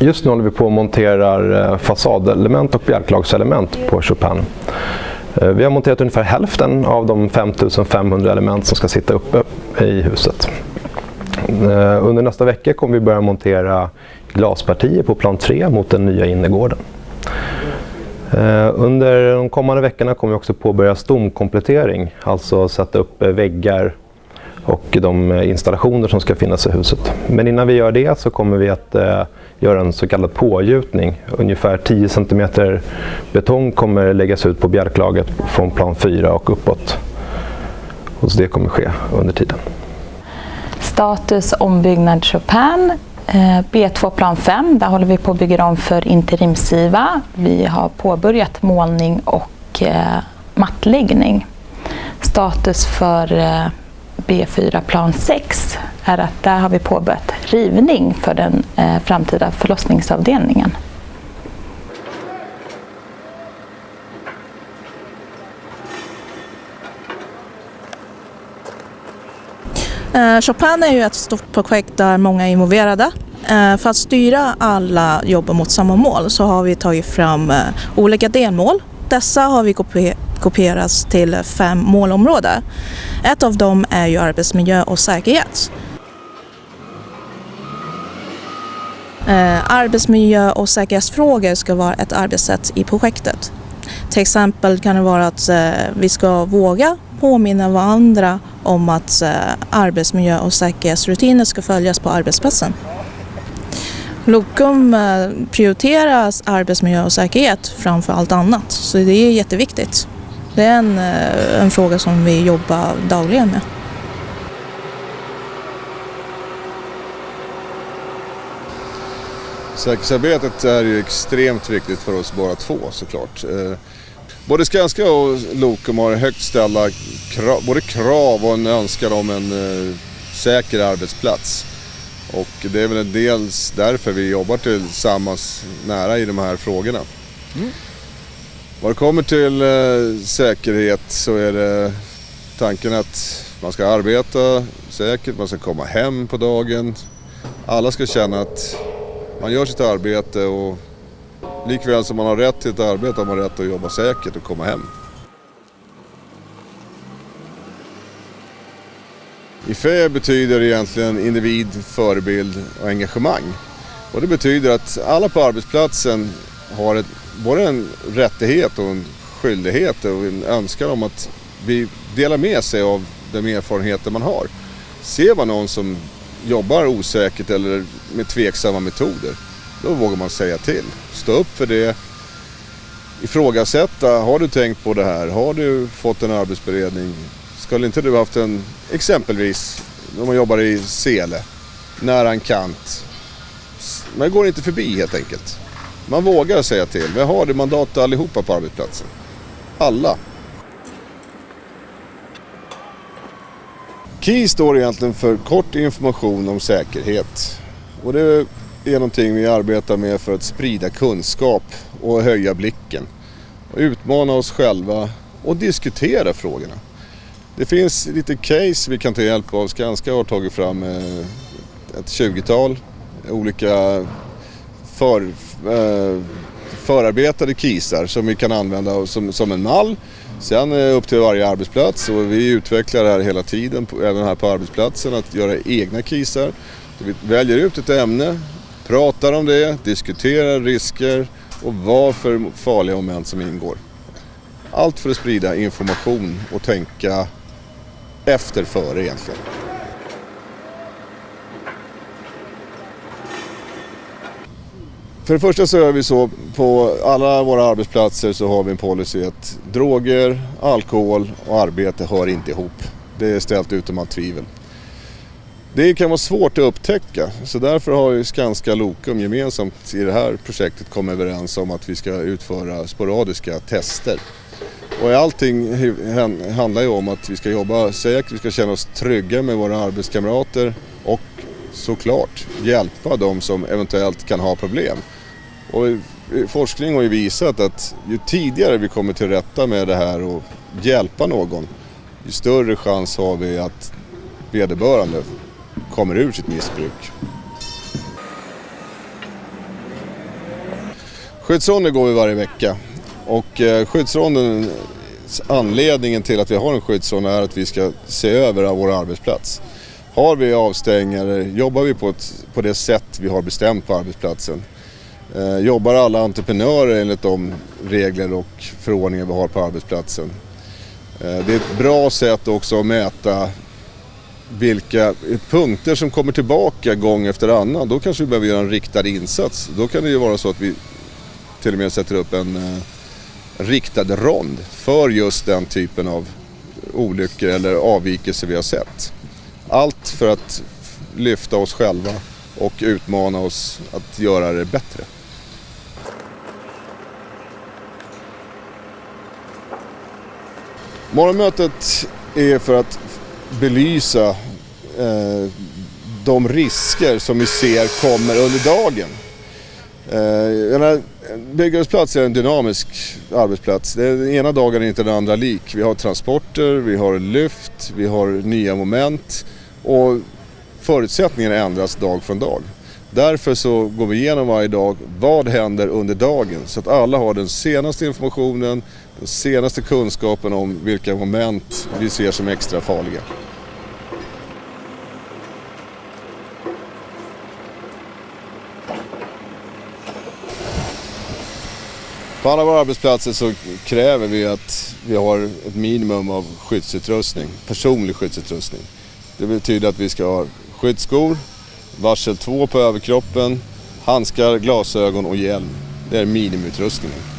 Just nu håller vi på och monterar eh, fasadelement och bjälklagselement på Chopin. Eh, vi har monterat ungefär hälften av de 5500 element som ska sitta uppe i huset. Eh, under nästa vecka kommer vi börja montera glaspartier på plan 3 mot den nya innergården. Under de kommande veckorna kommer vi också påbörja stomkomplettering, alltså sätta upp väggar och de installationer som ska finnas i huset. Men innan vi gör det så kommer vi att eh, göra en så kallad pågjutning. Ungefär 10 cm betong kommer läggas ut på bjälklaget från plan 4 och uppåt. Och så det kommer ske under tiden. Status ombyggnad Chopin. Eh, B2 plan 5, där håller vi på att bygga om för interimsiva. Vi har påbörjat målning och eh, mattläggning. Status för B4 plan 6 är att där har vi påbörjat rivning för den eh, framtida förlossningsavdelningen. Eh, Chopin är ju ett stort projekt där många är involverade. Eh, för att styra alla jobb mot samma mål så har vi tagit fram olika delmål. Dessa har vi kopieras till fem målområden. Ett av dem är ju arbetsmiljö och säkerhet. Eh, arbetsmiljö och säkerhetsfrågor ska vara ett arbetssätt i projektet. Till exempel kan det vara att eh, vi ska våga påminna varandra om att eh, arbetsmiljö och säkerhetsrutiner ska följas på arbetsplatsen. Lokum prioriterar arbetsmiljö och säkerhet framför allt annat, så det är jätteviktigt. Det är en, eh, en fråga som vi jobbar dagligen med. Säkerhetsarbetet är ju extremt viktigt för oss båda två såklart. Eh, både Skanska och Lokum har högt ställda krav, både krav och en önskan om en eh, säker arbetsplats. Och det är väl dels därför vi jobbar tillsammans nära i de här frågorna. Mm. Vad det kommer till eh, säkerhet så är det tanken att man ska arbeta säkert, man ska komma hem på dagen. Alla ska känna att man gör sitt arbete och likväl som man har rätt till ett arbete har man rätt att jobba säkert och komma hem. IFE betyder egentligen individ, förebild och engagemang. Och det betyder att alla på arbetsplatsen har ett både en rättighet och en skyldighet och en önskan om att vi delar med sig av de erfarenheter man har. Ser man någon som jobbar osäkert eller med tveksamma metoder, då vågar man säga till. Stå upp för det. Ifrågasätta, har du tänkt på det här? Har du fått en arbetsberedning? Skulle inte du haft en, exempelvis, om man jobbar i Sele, nära en kant. Man går inte förbi helt enkelt. Man vågar säga till. Vi har det mandatet allihopa på arbetsplatsen. Alla. KEY står egentligen för kort information om säkerhet. Och det är någonting vi arbetar med för att sprida kunskap och höja blicken. Och utmana oss själva och diskutera frågorna. Det finns lite case vi kan ta hjälp av. Skanska har tagit fram eh, ett 20-tal olika för, eh, förarbetade kisar som vi kan använda som, som en mall. Sen är det upp till varje arbetsplats och vi utvecklar det här hela tiden, även här på arbetsplatsen, att göra egna kisar. Vi väljer ut ett ämne, pratar om det, diskuterar risker och vad för farliga moment som ingår. Allt för att sprida information och tänka efter före egentligen. För det första så gör vi så på alla våra arbetsplatser så har vi en policy att droger, alkohol och arbete hör inte ihop. Det är ställt utom allt tvivel. Det kan vara svårt att upptäcka så därför har ju Skanska Lokum gemensamt i det här projektet kommit överens om att vi ska utföra sporadiska tester. Och allting handlar ju om att vi ska jobba säkert, vi ska känna oss trygga med våra arbetskamrater och såklart hjälpa de som eventuellt kan ha problem. Och forskning har ju visat att ju tidigare vi kommer till rätta med det här och hjälpa någon, ju större chans har vi att vederbörande kommer ur sitt missbruk. Skyddsronder går vi varje vecka och eh, skyddsronden, anledningen till att vi har en skyddsrond är att vi ska se över vår arbetsplats. Har vi avstängare, jobbar vi på, ett, på det sätt vi har bestämt på arbetsplatsen? Eh, jobbar alla entreprenörer enligt de regler och förordningar vi har på arbetsplatsen? Eh, det är ett bra sätt också att mäta vilka punkter som kommer tillbaka gång efter annan. Då kanske vi behöver göra en riktad insats. Då kan det ju vara så att vi till och med sätter upp en eh, riktad rond för just den typen av olyckor eller avvikelser vi har sett. Allt för att lyfta oss själva och utmana oss att göra det bättre. Morgonmötet är för att belysa eh, de risker som vi ser kommer under dagen. Eh, byggarbetsplats är en dynamisk arbetsplats. Den ena dagen är inte den andra lik. Vi har transporter, vi har lyft, vi har nya moment och förutsättningarna ändras dag från dag. Därför så går vi igenom varje dag, vad händer under dagen? Så att alla har den senaste informationen, den senaste kunskapen om vilka moment vi ser som extra farliga. På alla våra arbetsplatser så kräver vi att vi har ett minimum av skyddsutrustning, personlig skyddsutrustning. Det betyder att vi ska ha skyddsskor, varsel 2 på överkroppen, handskar, glasögon och hjälm. Det är minimiutrustningen.